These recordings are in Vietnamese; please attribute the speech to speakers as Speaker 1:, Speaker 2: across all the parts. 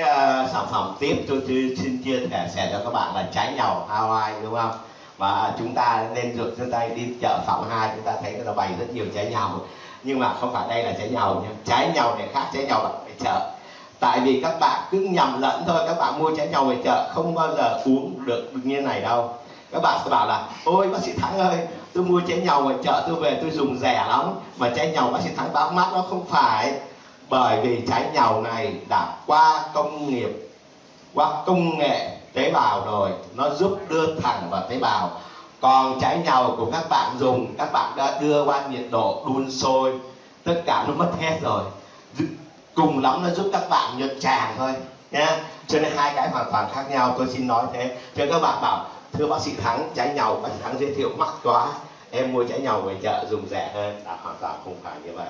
Speaker 1: À, sản phẩm tiếp tôi, tôi xin chia sẻ sẻ cho các bạn là trái nhau Hawaii đúng không? Và chúng ta nên rượt trên tay đi chợ phòng hai chúng ta thấy nó bày rất nhiều trái nhau nhưng mà không phải đây là trái nhau nhé trái nhau này khác trái nhau ở chợ. Tại vì các bạn cứ nhầm lẫn thôi các bạn mua trái nhau về chợ không bao giờ uống được như này đâu. Các bạn sẽ bảo là ôi bác sĩ thắng ơi tôi mua trái nhau ở chợ tôi về tôi dùng rẻ lắm mà trái nhau bác sĩ thắng báo mắt nó không phải bởi vì trái nhau này đã qua công nghiệp, qua công nghệ tế bào rồi, nó giúp đưa thẳng vào tế bào. Còn trái nhau của các bạn dùng, các bạn đã đưa qua nhiệt độ đun sôi, tất cả nó mất hết rồi. Cùng lắm nó giúp các bạn nhuận tràng thôi nha cho nên hai cái hoàn toàn khác nhau, tôi xin nói thế. Cho các bạn bảo, thưa bác sĩ thắng, trái nhau, bác sĩ thắng giới thiệu, mắc quá, em mua trái nhau về chợ dùng rẻ hơn. Là hoàn toàn không phải như vậy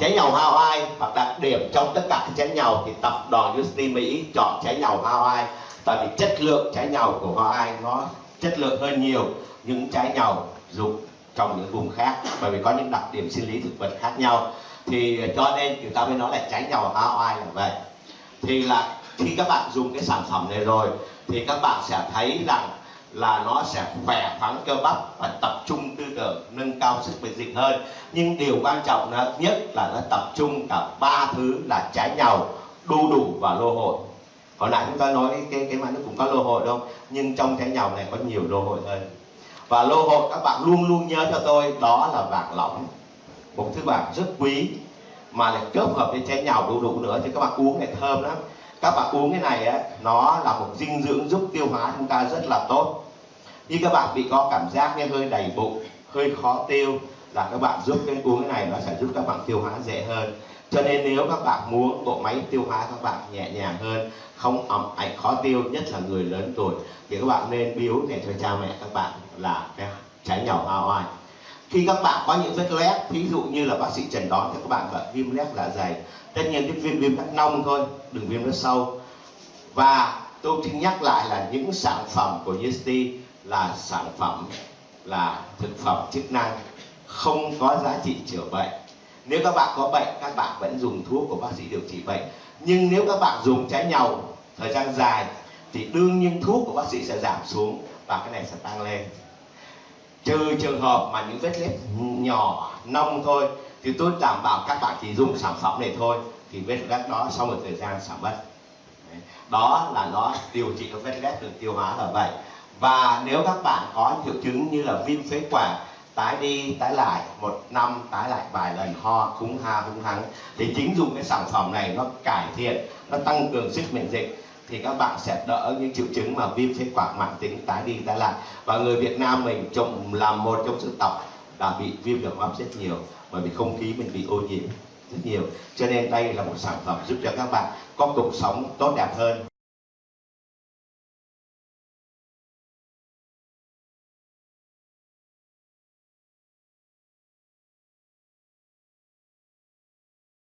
Speaker 1: trái nhầu Hawaii hoặc đặc điểm trong tất cả các trái nhầu thì tập đoàn University Mỹ chọn trái nhầu Hawaii tại vì chất lượng trái nhầu của Hawaii nó chất lượng hơn nhiều những trái nhầu dùng trong những vùng khác, bởi vì có những đặc điểm sinh lý thực vật khác nhau. Thì cho nên chúng ta mới nói là trái nhầu Hawaii là vậy. Thì là khi các bạn dùng cái sản phẩm này rồi, thì các bạn sẽ thấy rằng là nó sẽ khỏe khoắn cơ bắp và tập trung tư tưởng sức miễn dịch hơn. Nhưng điều quan trọng nhất là nó tập trung cả ba thứ là trái nhau, đu đủ và lô hội. Hồi nãy chúng ta nói cái cái mà nó cũng có lô hội đâu, nhưng trong trái nhau này có nhiều lô hội hơn. Và lô hội các bạn luôn luôn nhớ cho tôi, đó là vàng lỏng. Một thứ vàng rất quý, mà lại kết hợp với trái nhau đủ đủ nữa, thì các bạn uống này thơm lắm. Các bạn uống cái này á, nó là một dinh dưỡng giúp tiêu hóa chúng ta rất là tốt. Như các bạn bị có cảm giác như hơi đầy bụng hơi khó tiêu là các bạn giúp cái uống cái này nó sẽ giúp các bạn tiêu hóa dễ hơn. Cho nên nếu các bạn muốn bộ máy tiêu hóa các bạn nhẹ nhàng hơn, không ẩm ảnh khó tiêu, nhất là người lớn tuổi, thì các bạn nên biếu để cho cha mẹ các bạn là cái trái nhỏ hoa oai. Khi các bạn có những vết loét ví dụ như là bác sĩ trần đoán thì các bạn gọi viêm loét dạ dày. Tất nhiên cái viêm viêm cắt nông thôi, đừng viêm rất sâu. Và tôi xin nhắc lại là những sản phẩm của Yesti là sản phẩm là thực phẩm chức năng không có giá trị chữa bệnh. Nếu các bạn có bệnh, các bạn vẫn dùng thuốc của bác sĩ điều trị bệnh. Nhưng nếu các bạn dùng trái nhau thời gian dài, thì đương nhiên thuốc của bác sĩ sẽ giảm xuống và cái này sẽ tăng lên. Trừ trường hợp mà những vết lết nhỏ, nông thôi, thì tôi đảm bảo các bạn chỉ dùng sản phẩm này thôi, thì vết lết đó sau một thời gian giảm mất. Đó là nó điều trị các vết lết đường tiêu hóa là vậy và nếu các bạn có triệu chứng như là viêm phế quản, tái đi, tái lại, một năm tái lại vài lần, ho cúng ha hung hắng thì chính dùng cái sản phẩm này nó cải thiện, nó tăng cường sức miễn dịch, thì các bạn sẽ đỡ những triệu chứng mà viêm phế quản mãn tính, tái đi, tái lại. Và người Việt Nam mình trong làm một trong dân tộc đã bị viêm đường hô hấp rất nhiều, bởi vì không khí mình bị ô nhiễm rất nhiều. Cho nên đây là một sản phẩm giúp cho các bạn có cuộc sống tốt đẹp hơn.